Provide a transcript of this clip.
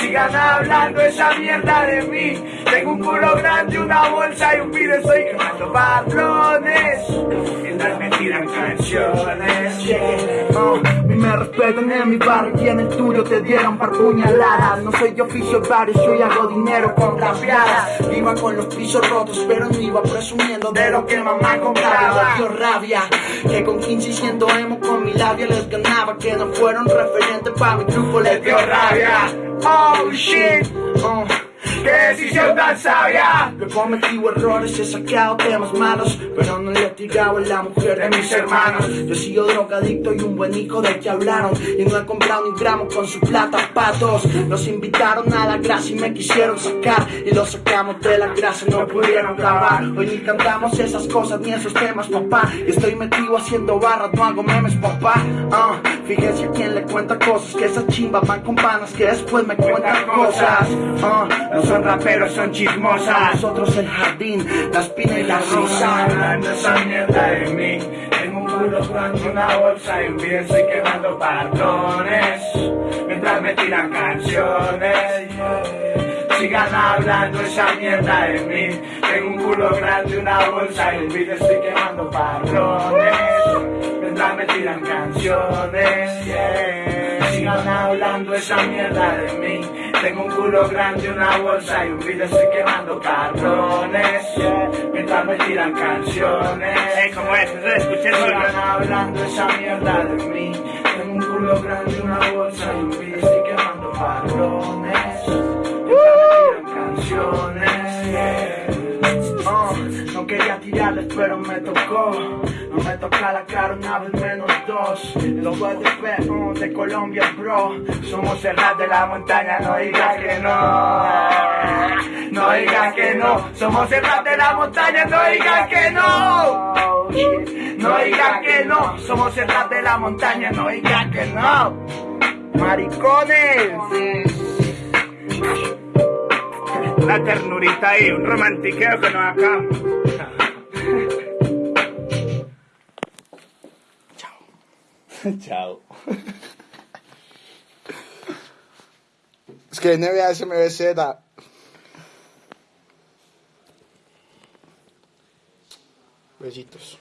Sigan hablando esa mierda de mí. Tengo un culo grande, una bolsa y un pide, estoy quemando patrones. Mientras me tiran canciones. Oh, me respetan en mi barrio y en el tuyo te dieron par puñaladas. No soy de oficio de bares, yo hago dinero con rapeadas. Iba con los pisos rotos, pero no iba presumiendo de lo que mamá compraba. Dio rabia, que con 15 y 100 emo con mi labia les ganaba. Que no fueron referentes para mi grupo, les dio rabia. Oh shit, Oh. Qué decisión tan sabia. He cometido errores, he sacado temas malos, pero no le he tirado a la mujer de mis hermanos. Yo he sido drogadicto y un buen hijo de que hablaron, y no he comprado ni gramo con su plata patos. Nos invitaron a la grasa y me quisieron sacar, y los sacamos de la grasa, no pudieron grabar. Hoy ni cantamos esas cosas ni esos temas, papá. Y estoy metido haciendo barras, no hago memes, papá. Ah, fíjense a quién le cuenta cosas, que esas chimbas van con panas que después me cuentan cosas. Ah, son raperos, son chismosas. nosotros el jardín, la espina y la rosa. hablando esa mierda de mí. Tengo un culo grande, una bolsa y un video estoy quemando patrones. Mientras me tiran canciones. Sigan hablando esa mierda de mí. Tengo un culo grande, una bolsa y un video estoy quemando patrones. Mientras me tiran canciones. yeah. Sigan hablando esa mierda de mí. Tengo un culo grande, una bolsa y un video estoy quemando patrones. yeah. Mientras me tiran canciones. Como es, eso escuché. Sigan hablando esa mierda de mí. Tengo un culo grande, una bolsa y un video estoy quemando patrones. Mientras me tiran canciones. yeah. Quería tirarles, pero me tocó. No me toca la cara una vez menos dos. Los de de Colombia, bro. Somos el de la montaña, no digas que no. No digas que no. Somos el de la montaña, no digas que no. No digas que no. Somos el de la montaña, no digas que no. Maricones. Una ternurita ahí, un romantiqueo que nos acabamos. Chao. Es que NBA SMBZ. Besitos.